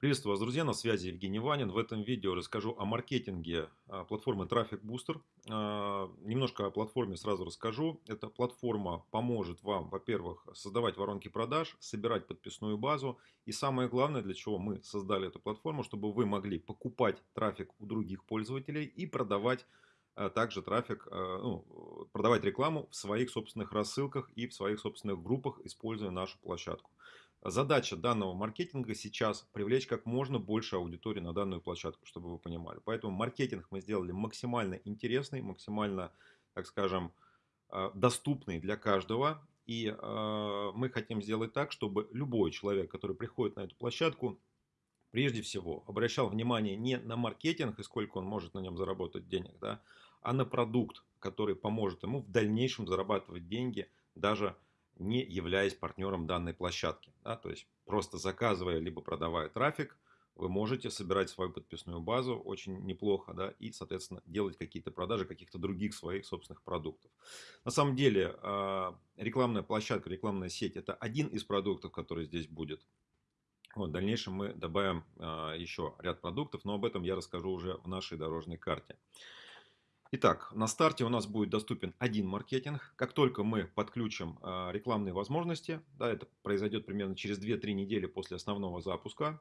Приветствую вас, друзья, на связи Евгений Ванин. В этом видео расскажу о маркетинге а, платформы Traffic Booster. А, немножко о платформе сразу расскажу. Эта платформа поможет вам, во-первых, создавать воронки продаж, собирать подписную базу. И самое главное, для чего мы создали эту платформу, чтобы вы могли покупать трафик у других пользователей и продавать а, также трафик, ну, продавать рекламу в своих собственных рассылках и в своих собственных группах, используя нашу площадку. Задача данного маркетинга сейчас привлечь как можно больше аудитории на данную площадку, чтобы вы понимали. Поэтому маркетинг мы сделали максимально интересный, максимально, так скажем, э, доступный для каждого. И э, мы хотим сделать так, чтобы любой человек, который приходит на эту площадку, прежде всего обращал внимание не на маркетинг и сколько он может на нем заработать денег, да, а на продукт, который поможет ему в дальнейшем зарабатывать деньги даже не являясь партнером данной площадки. Да? То есть просто заказывая либо продавая трафик, вы можете собирать свою подписную базу очень неплохо, да, и, соответственно, делать какие-то продажи каких-то других своих собственных продуктов. На самом деле, а, рекламная площадка, рекламная сеть – это один из продуктов, который здесь будет. Вот, в дальнейшем мы добавим а, еще ряд продуктов, но об этом я расскажу уже в нашей дорожной карте. Итак, на старте у нас будет доступен один маркетинг. Как только мы подключим э, рекламные возможности, да, это произойдет примерно через 2-3 недели после основного запуска,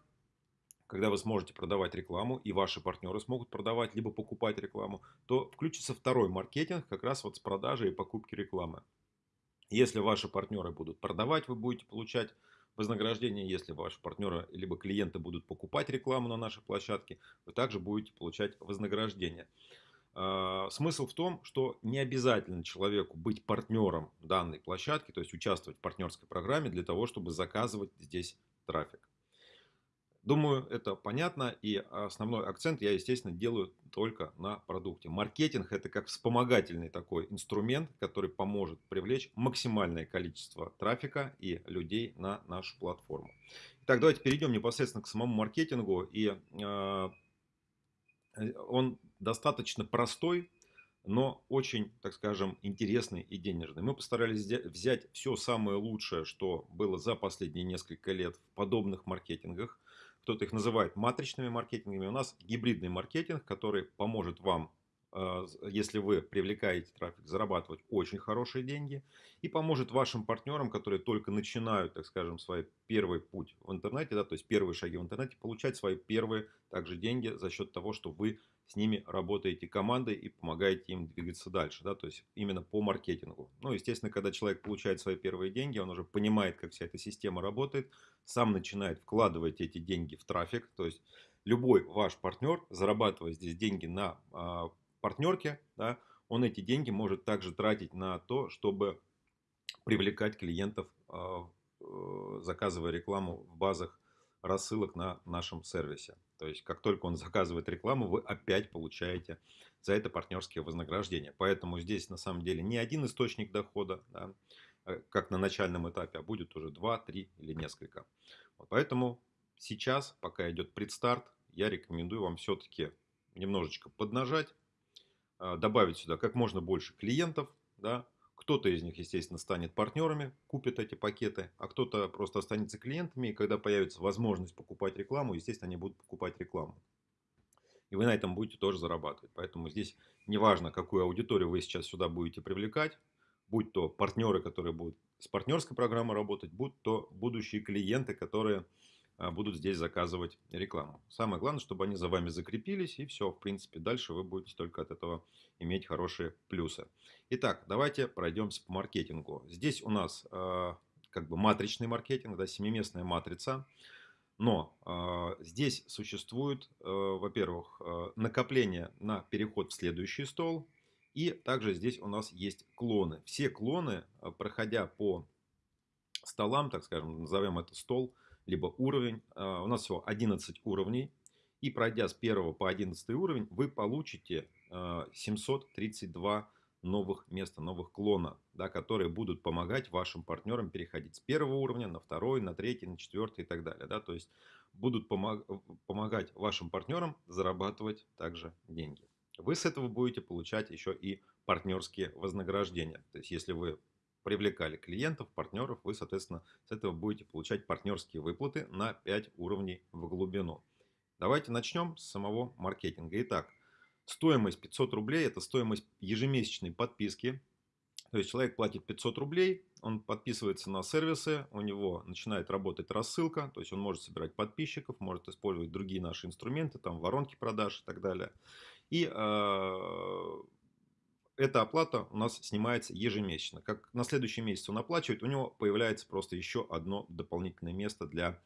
когда вы сможете продавать рекламу и ваши партнеры смогут продавать либо покупать рекламу, то включится второй маркетинг как раз вот с продажи и покупки рекламы. Если ваши партнеры будут продавать, вы будете получать вознаграждение. Если ваши партнеры либо клиенты будут покупать рекламу на нашей площадке, вы также будете получать вознаграждение. А, смысл в том, что не обязательно человеку быть партнером данной площадки, то есть участвовать в партнерской программе для того, чтобы заказывать здесь трафик. Думаю, это понятно. И основной акцент я, естественно, делаю только на продукте. Маркетинг это как вспомогательный такой инструмент, который поможет привлечь максимальное количество трафика и людей на нашу платформу. Итак, давайте перейдем непосредственно к самому маркетингу. И а, он достаточно простой, но очень, так скажем, интересный и денежный. Мы постарались взять все самое лучшее, что было за последние несколько лет в подобных маркетингах. Кто-то их называет матричными маркетингами. У нас гибридный маркетинг, который поможет вам если вы привлекаете трафик, зарабатывать очень хорошие деньги и поможет вашим партнерам, которые только начинают, так скажем, свой первый путь в интернете, да, то есть первые шаги в интернете, получать свои первые также деньги за счет того, что вы с ними работаете командой и помогаете им двигаться дальше, да, то есть именно по маркетингу. Ну, естественно, когда человек получает свои первые деньги, он уже понимает, как вся эта система работает, сам начинает вкладывать эти деньги в трафик, то есть любой ваш партнер, зарабатывая здесь деньги на а, партнерке, да, он эти деньги может также тратить на то, чтобы привлекать клиентов, а, э, заказывая рекламу в базах рассылок на нашем сервисе. То есть, как только он заказывает рекламу, вы опять получаете за это партнерские вознаграждения. Поэтому здесь на самом деле не один источник дохода, да, э, как на начальном этапе, а будет уже два, три или несколько. Вот поэтому сейчас, пока идет предстарт, я рекомендую вам все-таки немножечко поднажать, добавить сюда как можно больше клиентов, да, кто-то из них, естественно, станет партнерами, купит эти пакеты, а кто-то просто останется клиентами, и когда появится возможность покупать рекламу, естественно, они будут покупать рекламу. И вы на этом будете тоже зарабатывать. Поэтому здесь неважно, какую аудиторию вы сейчас сюда будете привлекать, будь то партнеры, которые будут с партнерской программой работать, будь то будущие клиенты, которые а, будут здесь заказывать рекламу. Самое главное, чтобы они за вами закрепились, и все, в принципе, дальше вы будете только от этого иметь хорошие плюсы. Итак, давайте пройдемся по маркетингу. Здесь у нас э, как бы матричный маркетинг, да, семиместная матрица. Но э, здесь существует, э, во-первых, э, накопление на переход в следующий стол. И также здесь у нас есть клоны. Все клоны, проходя по столам, так скажем, назовем это стол – либо уровень. А, у нас всего 11 уровней. И пройдя с 1 по 11 уровень, вы получите 732 а, новых места, новых клона, да, которые будут помогать вашим партнерам переходить с первого уровня на второй, на третий, на четвертый и так далее. Да, то есть будут помог, помогать вашим партнерам зарабатывать также деньги. Вы с этого будете получать еще и партнерские вознаграждения. То есть если вы привлекали клиентов, партнеров, вы, соответственно, с этого будете получать партнерские выплаты на 5 уровней в глубину. Давайте начнем с самого маркетинга. Итак, стоимость 500 рублей – это стоимость ежемесячной подписки. То есть человек платит 500 рублей, он подписывается на сервисы, у него начинает работать рассылка, то есть он может собирать подписчиков, может использовать другие наши инструменты, там воронки продаж и так далее. И э, эта оплата у нас снимается ежемесячно. Как на следующий месяц он оплачивает, у него появляется просто еще одно дополнительное место для,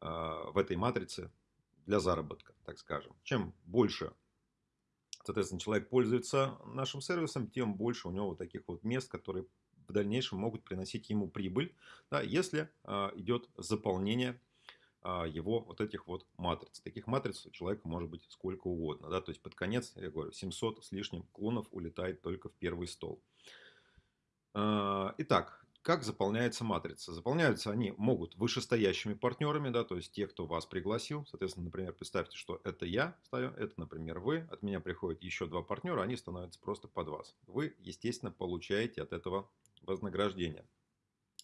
э, в этой матрице для заработка, так скажем. Чем больше, соответственно, человек пользуется нашим сервисом, тем больше у него вот таких вот мест, которые в дальнейшем могут приносить ему прибыль, да, если э, идет заполнение его вот этих вот матриц. Таких матриц у человека может быть сколько угодно. Да? То есть под конец, я говорю, 700 с лишним клонов улетает только в первый стол. А, итак, как заполняется матрица? Заполняются они могут вышестоящими партнерами, да, то есть те, кто вас пригласил. Соответственно, например, представьте, что это я ставлю, это, например, вы. От меня приходят еще два партнера, они становятся просто под вас. Вы, естественно, получаете от этого вознаграждение.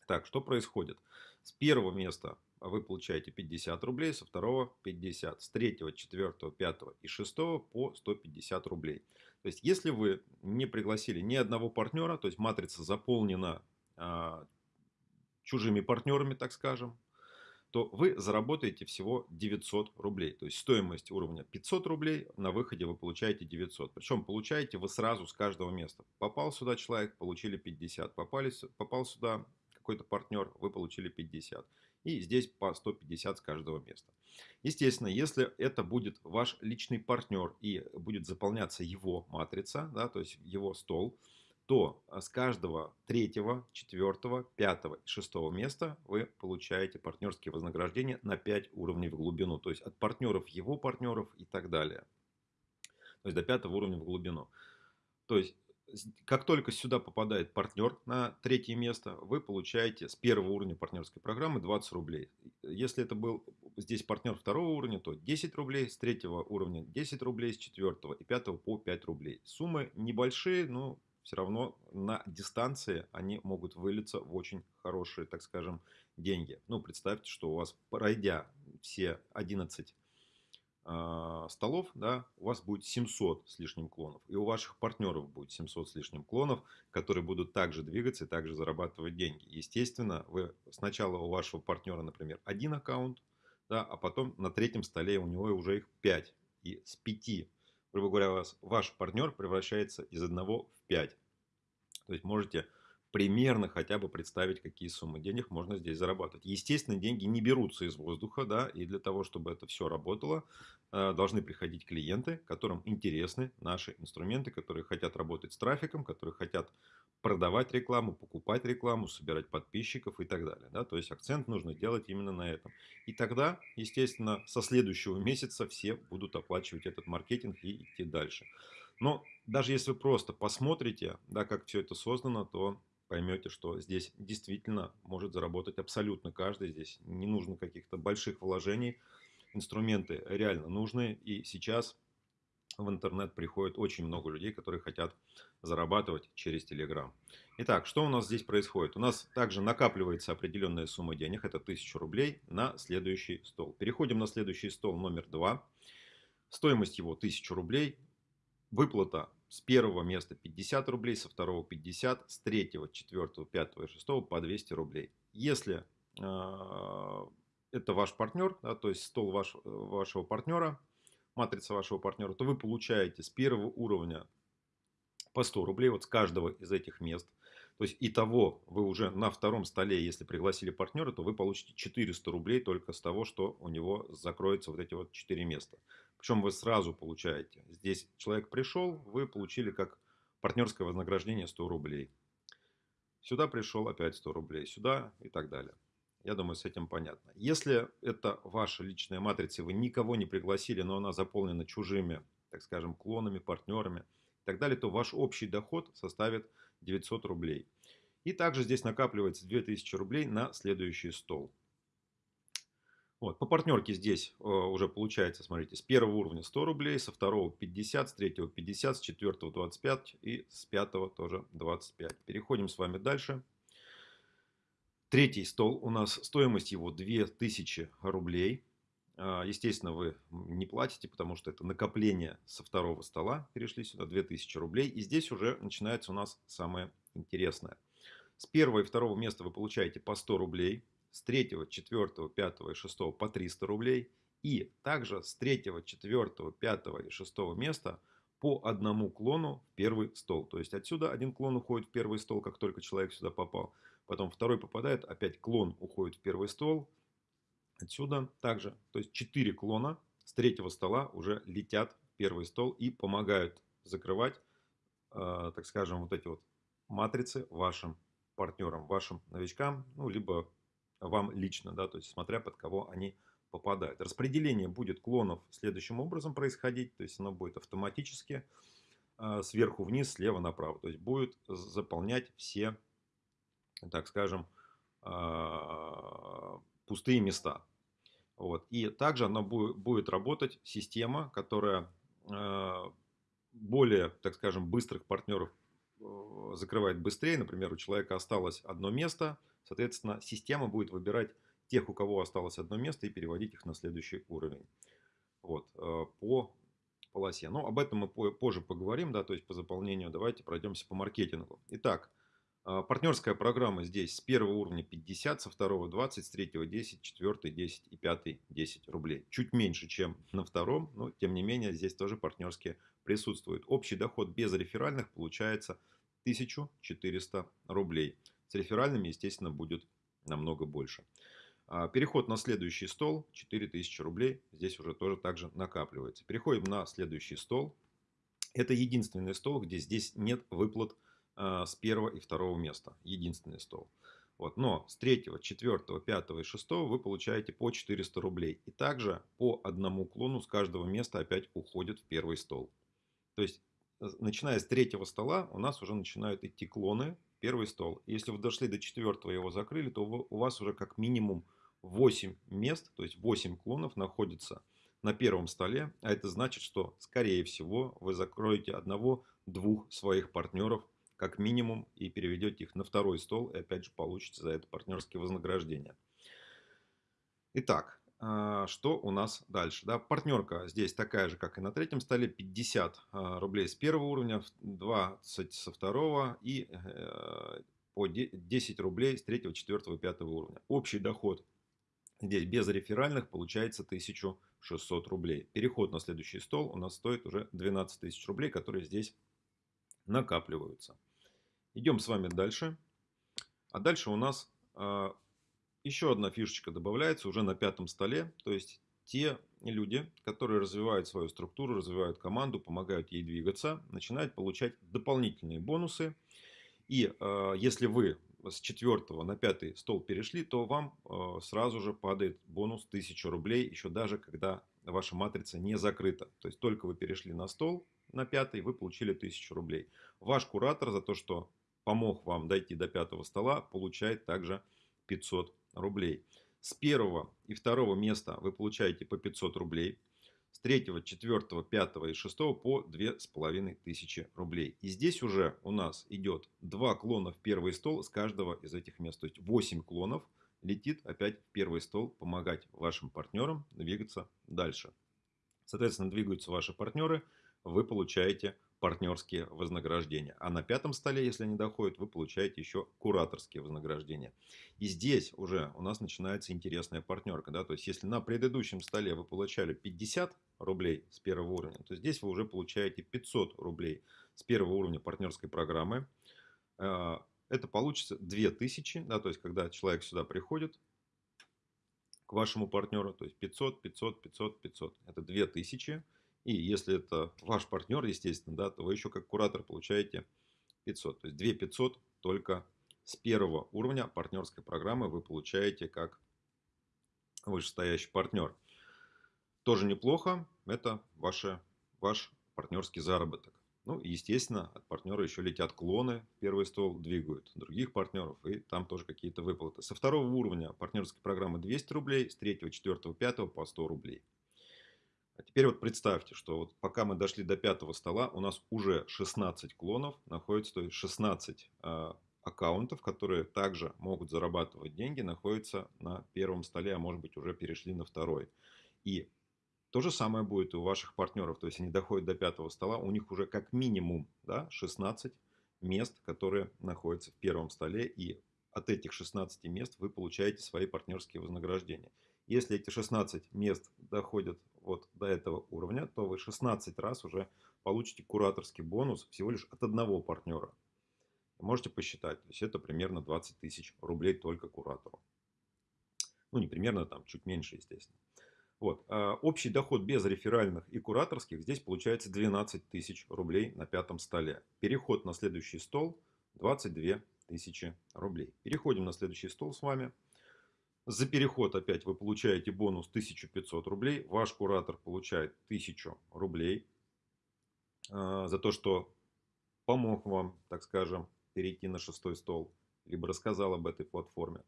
Так, что происходит? С первого места вы получаете 50 рублей, со второго 50, с третьего, четвертого, пятого и шестого по 150 рублей. То есть, если вы не пригласили ни одного партнера, то есть матрица заполнена а, чужими партнерами, так скажем, то вы заработаете всего 900 рублей. То есть стоимость уровня 500 рублей, на выходе вы получаете 900. Причем получаете вы сразу с каждого места. Попал сюда человек, получили 50. Попали, попал сюда какой-то партнер, вы получили 50. И здесь по 150 с каждого места. Естественно, если это будет ваш личный партнер и будет заполняться его матрица, да, то есть его стол, то с каждого третьего, четвертого, пятого и шестого места вы получаете партнерские вознаграждения на 5 уровней в глубину. То есть от партнеров его партнеров и так далее. То есть до пятого уровня в глубину. То есть как только сюда попадает партнер на третье место, вы получаете с первого уровня партнерской программы 20 рублей. Если это был здесь партнер второго уровня, то 10 рублей, с третьего уровня 10 рублей, с четвертого и пятого по 5 рублей. Суммы небольшие, но все равно на дистанции они могут вылиться в очень хорошие, так скажем, деньги. Ну, представьте, что у вас, пройдя все 11 э, столов, да, у вас будет 700 с лишним клонов. И у ваших партнеров будет 700 с лишним клонов, которые будут также двигаться и также зарабатывать деньги. Естественно, вы сначала у вашего партнера, например, один аккаунт, да, а потом на третьем столе у него уже их 5. И с 5, грубо говоря, вас, ваш партнер превращается из одного в 5. То есть можете примерно хотя бы представить, какие суммы денег можно здесь зарабатывать. Естественно, деньги не берутся из воздуха, да, и для того, чтобы это все работало, э, должны приходить клиенты, которым интересны наши инструменты, которые хотят работать с трафиком, которые хотят продавать рекламу, покупать рекламу, собирать подписчиков и так далее. Да? То есть акцент нужно делать именно на этом. И тогда, естественно, со следующего месяца все будут оплачивать этот маркетинг и идти дальше. Но даже если вы просто посмотрите, да, как все это создано, то поймете, что здесь действительно может заработать абсолютно каждый. Здесь не нужно каких-то больших вложений. Инструменты реально нужны. И сейчас в интернет приходит очень много людей, которые хотят зарабатывать через Telegram. Итак, что у нас здесь происходит? У нас также накапливается определенная сумма денег, это 1000 рублей, на следующий стол. Переходим на следующий стол номер 2. Стоимость его 1000 рублей. Выплата с первого места 50 рублей, со второго 50, с третьего, четвертого, пятого и шестого по 200 рублей. Если э, это ваш партнер, да, то есть стол ваш, вашего партнера, матрица вашего партнера, то вы получаете с первого уровня по 100 рублей вот с каждого из этих мест. То есть, итого вы уже на втором столе, если пригласили партнера, то вы получите 400 рублей только с того, что у него закроются вот эти вот 4 места. Причем вы сразу получаете. Здесь человек пришел, вы получили как партнерское вознаграждение 100 рублей. Сюда пришел опять 100 рублей, сюда и так далее. Я думаю, с этим понятно. Если это ваша личная матрица, вы никого не пригласили, но она заполнена чужими, так скажем, клонами, партнерами и так далее, то ваш общий доход составит 900 рублей. И также здесь накапливается 2000 рублей на следующий стол. Вот, по партнерке здесь э, уже получается, смотрите, с первого уровня 100 рублей, со второго 50, с третьего 50, с четвертого 25 и с пятого тоже 25. Переходим с вами дальше. Третий стол у нас стоимость его 2000 рублей. А, естественно, вы не платите, потому что это накопление со второго стола. Перешли сюда 2000 рублей. И здесь уже начинается у нас самое интересное. С первого и второго места вы получаете по 100 рублей. С третьего, четвертого, пятого и шестого по 300 рублей. И также с третьего, четвертого, пятого и шестого места по одному клону в первый стол. То есть отсюда один клон уходит в первый стол, как только человек сюда попал. Потом второй попадает, опять клон уходит в первый стол. Отсюда также, то есть 4 клона с третьего стола уже летят в первый стол и помогают закрывать, э, так скажем, вот эти вот матрицы вашим партнерам, вашим новичкам, ну, либо вам лично, да, то есть смотря под кого они попадают. Распределение будет клонов следующим образом происходить, то есть оно будет автоматически э, сверху вниз, слева направо, то есть будет заполнять все, так скажем, э, пустые места. Вот. И также она будет, будет работать система, которая э, более, так скажем, быстрых партнеров э, закрывает быстрее. Например, у человека осталось одно место, соответственно, система будет выбирать тех, у кого осталось одно место, и переводить их на следующий уровень. Вот, э, по полосе. Но об этом мы позже поговорим, да, то есть по заполнению. Давайте пройдемся по маркетингу. Итак, партнерская программа здесь с первого уровня 50, со второго 20, с третьего 10, четвертый 10 и пятый 10 рублей. Чуть меньше, чем на втором, но тем не менее здесь тоже партнерские присутствуют. Общий доход без реферальных получается 1400 рублей. С реферальными, естественно, будет намного больше. А, переход на следующий стол 4000 рублей. Здесь уже тоже также накапливается. Переходим на следующий стол. Это единственный стол, где здесь нет выплат а, с первого и второго места. Единственный стол. Вот. Но с третьего, четвертого, пятого и шестого вы получаете по 400 рублей. И также по одному клону с каждого места опять уходит в первый стол. То есть, э, начиная с третьего стола, у нас уже начинают идти клоны первый стол. Если вы дошли до четвертого и его закрыли, то у вас уже как минимум 8 мест, то есть 8 клонов находится на первом столе. А это значит, что, скорее всего, вы закроете одного-двух своих партнеров как минимум и переведете их на второй стол и опять же получите за это партнерские вознаграждения. Итак, а, что у нас дальше? Да, партнерка здесь такая же, как и на третьем столе. 50 а, рублей с первого уровня, 20 со второго и э, по 10 рублей с третьего, четвертого, пятого уровня. Общий доход здесь без реферальных получается 1600 рублей. Переход на следующий стол у нас стоит уже 12 тысяч рублей, которые здесь накапливаются. Идем с вами дальше. А дальше у нас э, еще одна фишечка добавляется уже на пятом столе. То есть те люди, которые развивают свою структуру, развивают команду, помогают ей двигаться, начинают получать дополнительные бонусы. И э, если вы с четвертого на пятый стол перешли, то вам э, сразу же падает бонус 1000 рублей, еще даже когда ваша матрица не закрыта. То есть только вы перешли на стол на пятый, вы получили 1000 рублей. Ваш куратор за то, что помог вам дойти до пятого стола, получает также 500 рублей. С первого и второго места вы получаете по 500 рублей. С третьего, четвертого, пятого и шестого по 2500 рублей. И здесь уже у нас идет два клона в первый стол с каждого из этих мест. То есть 8 клонов летит опять в первый стол помогать вашим партнерам двигаться дальше. Соответственно, двигаются ваши партнеры, вы получаете партнерские вознаграждения. А на пятом столе, если они доходят, вы получаете еще кураторские вознаграждения. И здесь уже у нас начинается интересная партнерка. Да? То есть, если на предыдущем столе вы получали 50 рублей с первого уровня, то здесь вы уже получаете 500 рублей с первого уровня партнерской программы. А, это получится 2000, да, то есть, когда человек сюда приходит, к вашему партнеру, то есть 500, 500, 500, 500. Это 2000. И если это ваш партнер, естественно, да, то вы еще как куратор получаете 500. То есть 2 500 только с первого уровня партнерской программы вы получаете как вышестоящий партнер. Тоже неплохо. Это ваше, ваш партнерский заработок. Ну, естественно, от партнера еще летят клоны, первый стол двигают других партнеров, и там тоже какие-то выплаты. Со второго уровня партнерской программы 200 рублей, с третьего, четвертого, пятого по 100 рублей. А теперь вот представьте, что вот пока мы дошли до пятого стола, у нас уже 16 клонов находится, то есть 16 э, аккаунтов, которые также могут зарабатывать деньги, находятся на первом столе, а может быть уже перешли на второй. И то же самое будет и у ваших партнеров. То есть они доходят до пятого стола, у них уже как минимум да, 16 мест, которые находятся в первом столе. И от этих 16 мест вы получаете свои партнерские вознаграждения. Если эти 16 мест доходят вот до этого уровня, то вы 16 раз уже получите кураторский бонус всего лишь от одного партнера. Можете посчитать, то есть это примерно 20 тысяч рублей только куратору. Ну, не примерно, там чуть меньше, естественно. Вот. А общий доход без реферальных и кураторских здесь получается 12 тысяч рублей на пятом столе. Переход на следующий стол 22 тысячи рублей. Переходим на следующий стол с вами. За переход опять вы получаете бонус 1500 рублей. Ваш куратор получает 1000 рублей. А, за то, что помог вам, так скажем, перейти на шестой стол. Либо рассказал об этой платформе.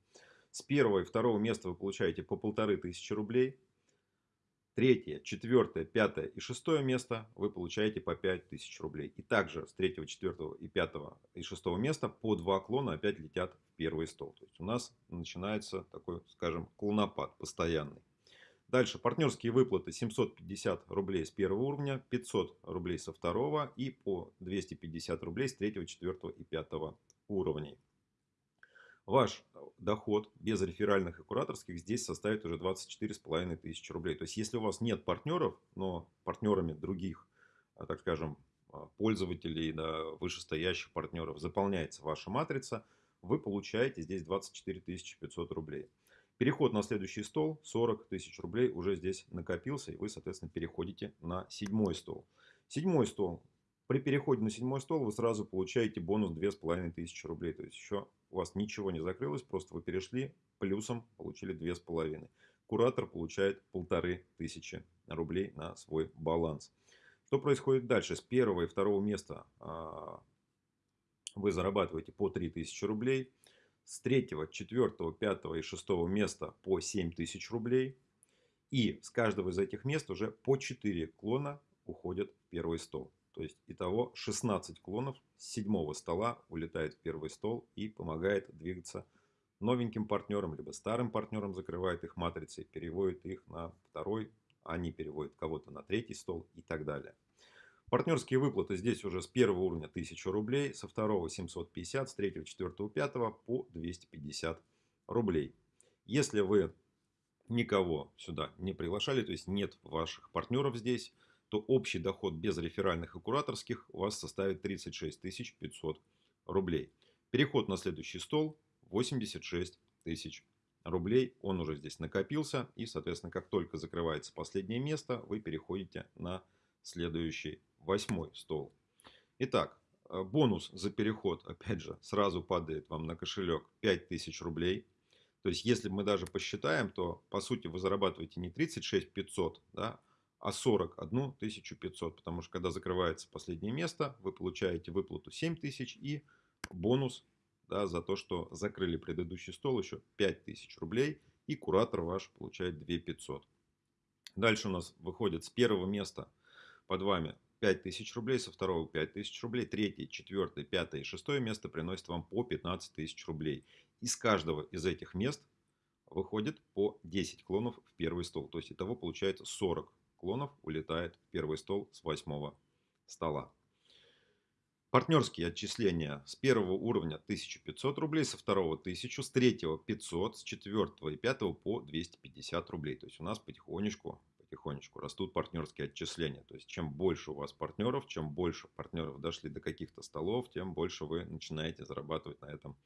С первого и второго места вы получаете по полторы тысячи рублей. Третье, четвертое, пятое и шестое место вы получаете по 5000 рублей. И также с третьего, четвертого и пятого и шестого места по два клона опять летят в первый стол. То есть у нас начинается такой, скажем, клонопад постоянный. Дальше партнерские выплаты 750 рублей с первого уровня, 500 рублей со второго и по 250 рублей с третьего, четвертого и пятого уровней. Ваш доход без реферальных и кураторских здесь составит уже 24,5 тысячи рублей. То есть, если у вас нет партнеров, но партнерами других, а, так скажем, а, пользователей, да, вышестоящих партнеров заполняется ваша матрица, вы получаете здесь 24 500 рублей. Переход на следующий стол 40 тысяч рублей уже здесь накопился, и вы, соответственно, переходите на седьмой стол. Седьмой стол. При переходе на седьмой стол вы сразу получаете бонус 2500 рублей. То есть еще у вас ничего не закрылось, просто вы перешли, плюсом получили 2,5. Куратор получает полторы тысячи рублей на свой баланс. Что происходит дальше? С первого и второго места а, вы зарабатываете по 3000 рублей. С третьего, четвертого, пятого и шестого места по 7000 рублей. И с каждого из этих мест уже по 4 клона уходят в первый стол. То есть итого 16 клонов с седьмого стола улетает в первый стол и помогает двигаться новеньким партнерам, либо старым партнерам, закрывает их матрицей, переводит их на второй, они переводят кого-то на третий стол и так далее. Партнерские выплаты здесь уже с первого уровня 1000 рублей, со второго 750, с третьего, четвертого, пятого по 250 рублей. Если вы никого сюда не приглашали, то есть нет ваших партнеров здесь, то общий доход без реферальных и кураторских у вас составит 36 500 рублей. Переход на следующий стол 86 тысяч рублей. Он уже здесь накопился. И, соответственно, как только закрывается последнее место, вы переходите на следующий восьмой стол. Итак, э, бонус за переход, опять же, сразу падает вам на кошелек 5000 рублей. То есть, если мы даже посчитаем, то, по сути, вы зарабатываете не 36 500, да, а 41 500. Потому что когда закрывается последнее место, вы получаете выплату 7 тысяч и бонус да, за то, что закрыли предыдущий стол еще 5 тысяч рублей. И куратор ваш получает 2 500. Дальше у нас выходит с первого места под вами 5 тысяч рублей, со второго 5 тысяч рублей, третье, четвертое, пятое и шестое место приносит вам по 15 тысяч рублей. Из каждого из этих мест выходит по 10 клонов в первый стол. То есть, итого получается 40 клонов улетает в первый стол с восьмого стола. Партнерские отчисления с первого уровня 1500 рублей, со второго 1000, с третьего 500, с четвертого и пятого по 250 рублей. То есть у нас потихонечку, потихонечку растут партнерские отчисления. То есть чем больше у вас партнеров, чем больше партнеров дошли до каких-то столов, тем больше вы начинаете зарабатывать на этом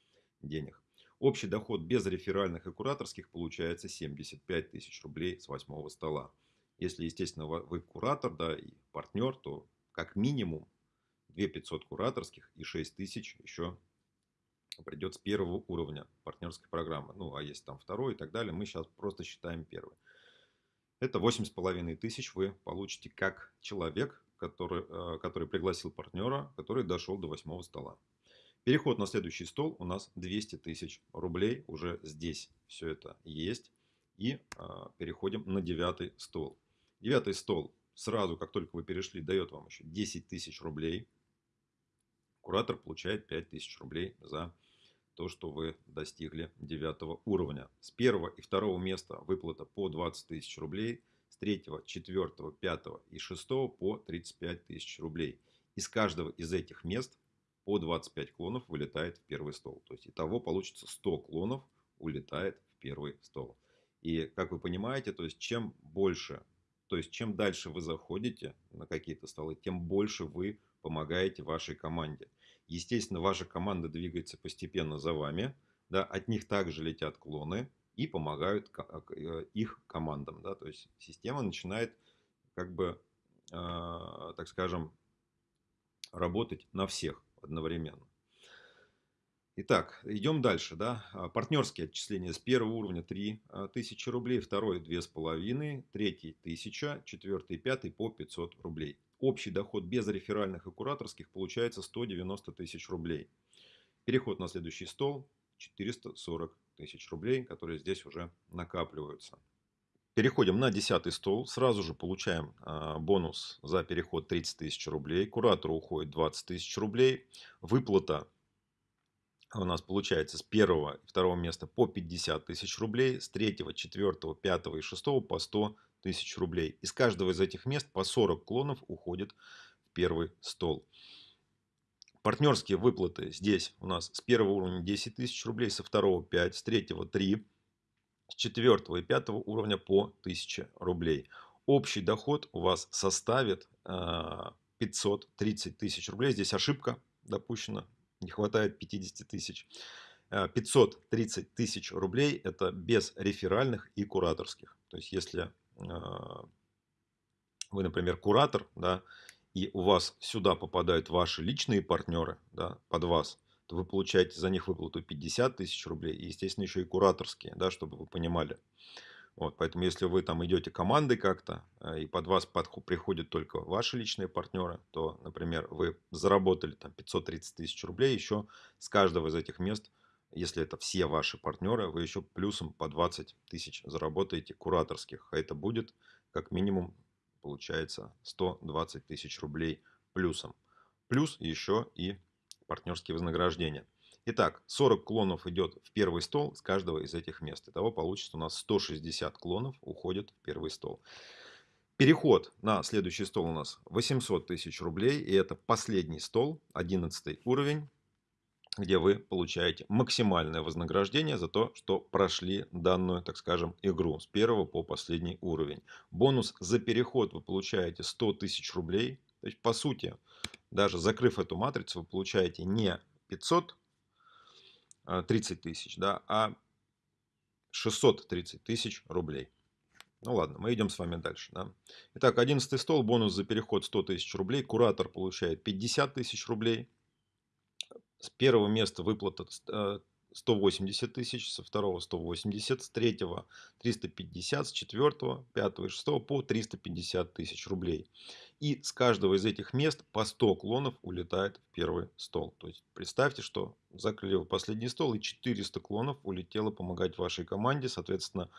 денег. Общий доход без реферальных и кураторских получается 75 тысяч рублей с восьмого стола. Если, естественно, вы куратор да, и партнер, то как минимум 2 500 кураторских и 6 тысяч еще придет с первого уровня партнерской программы. Ну, а если там второй и так далее, мы сейчас просто считаем первый. Это 8,5 тысяч вы получите как человек, который, э, который пригласил партнера, который дошел до восьмого стола. Переход на следующий стол у нас 200 тысяч рублей. Уже здесь все это есть. И а, переходим на девятый стол. Девятый стол сразу, как только вы перешли, дает вам еще 10 тысяч рублей. Куратор получает 5 тысяч рублей за то, что вы достигли девятого уровня. С первого и второго места выплата по 20 тысяч рублей, с третьего, четвертого, пятого и шестого по 35 тысяч рублей. Из каждого из этих мест по 25 клонов вылетает в первый стол. То есть итого получится 100 клонов улетает в первый стол. И как вы понимаете, то есть чем больше, то есть чем дальше вы заходите на какие-то столы, тем больше вы помогаете вашей команде. Естественно, ваша команда двигается постепенно за вами. Да, от них также летят клоны и помогают э, их командам. Да, то есть система начинает, как бы, э, так скажем, работать на всех одновременно. Итак, идем дальше. Да? А, партнерские отчисления с первого уровня 3000 а, рублей, второй 2500, третий 1000, четвертый и пятый по 500 рублей. Общий доход без реферальных и кураторских получается 190 тысяч рублей. Переход на следующий стол 440 тысяч рублей, которые здесь уже накапливаются. Переходим на 10 стол. Сразу же получаем а, бонус за переход 30 тысяч рублей. Куратору уходит 20 тысяч рублей. Выплата у нас получается с первого и второго места по 50 тысяч рублей, с третьего, четвертого, пятого и шестого по 100 тысяч рублей. Из каждого из этих мест по 40 клонов уходит в первый стол. Партнерские выплаты здесь у нас с первого уровня 10 тысяч рублей, со второго 5, с третьего 3, с четвертого и пятого уровня по 1000 рублей. Общий доход у вас составит 530 а, тысяч рублей. Здесь ошибка допущена, не хватает 50 тысяч. 530 а, тысяч рублей это без реферальных и кураторских. То есть если а, вы, например, куратор, да, и у вас сюда попадают ваши личные партнеры да, под вас, то вы получаете за них выплату 50 тысяч рублей. И, естественно, еще и кураторские, да, чтобы вы понимали. Вот, поэтому, если вы там идете командой как-то, э, и под вас подход, приходят только ваши личные партнеры, то, например, вы заработали там 530 тысяч рублей, еще с каждого из этих мест, если это все ваши партнеры, вы еще плюсом по 20 тысяч заработаете кураторских. А это будет как минимум, получается, 120 тысяч рублей плюсом. Плюс еще и партнерские вознаграждения. Итак, 40 клонов идет в первый стол с каждого из этих мест. Итого получится у нас 160 клонов уходит в первый стол. Переход на следующий стол у нас 800 тысяч рублей. И это последний стол, 11 уровень, где вы получаете максимальное вознаграждение за то, что прошли данную, так скажем, игру с первого по последний уровень. Бонус за переход вы получаете 100 тысяч рублей. То есть, по сути, даже закрыв эту матрицу, вы получаете не 500 30 а, тысяч, да, а 630 тысяч рублей. Ну ладно, мы идем с вами дальше. Да. Итак, 11 стол, бонус за переход 100 тысяч рублей. Куратор получает 50 тысяч рублей. С первого места выплата э, 180 тысяч, со второго 180, с третьего 350, с четвертого, пятого и шестого по 350 тысяч рублей. И с каждого из этих мест по 100 клонов улетает в первый стол. То есть представьте, что закрыли последний стол и 400 клонов улетело помогать вашей команде. Соответственно,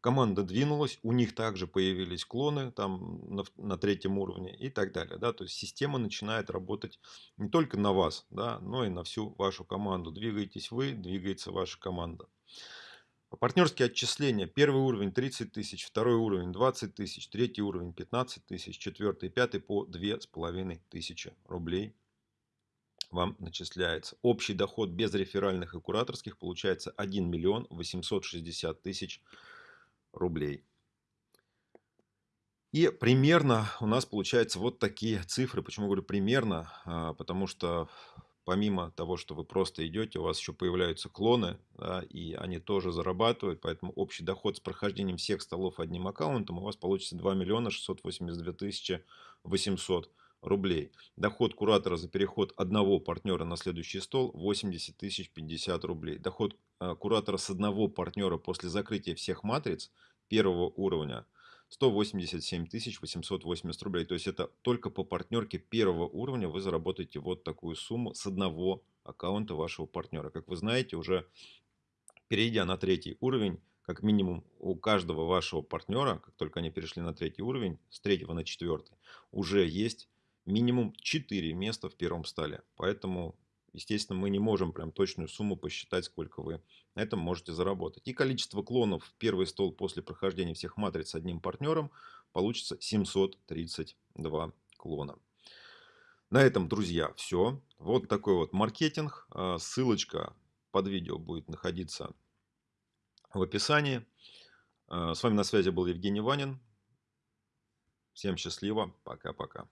команда двинулась, у них также появились клоны там на, на третьем уровне и так далее. Да? То есть система начинает работать не только на вас, да, но и на всю вашу команду. Двигаетесь вы, двигается ваша команда. Партнерские отчисления. Первый уровень 30 тысяч, второй уровень 20 тысяч, третий уровень 15 тысяч, четвертый и пятый по 2,5 тысячи рублей вам начисляется. Общий доход без реферальных и кураторских получается 1 миллион 860 тысяч рублей рублей. И примерно у нас получается вот такие цифры. Почему говорю примерно? А, потому что помимо того, что вы просто идете, у вас еще появляются клоны, да, и они тоже зарабатывают, поэтому общий доход с прохождением всех столов одним аккаунтом у вас получится 2 миллиона 682 тысячи 800 рублей. Доход куратора за переход одного партнера на следующий стол 80 тысяч 50 рублей. Доход а, куратора с одного партнера после закрытия всех матриц первого уровня 187 880 рублей. То есть это только по партнерке первого уровня вы заработаете вот такую сумму с одного аккаунта вашего партнера. Как вы знаете, уже перейдя на третий уровень, как минимум у каждого вашего партнера, как только они перешли на третий уровень, с третьего на четвертый, уже есть минимум 4 места в первом столе. Поэтому естественно, мы не можем прям точную сумму посчитать, сколько вы на этом можете заработать. И количество клонов в первый стол после прохождения всех матриц с одним партнером получится 732 клона. На этом, друзья, все. Вот такой вот маркетинг. А, ссылочка под видео будет находиться в описании. А, с вами на связи был Евгений Ванин. Всем счастливо. Пока-пока.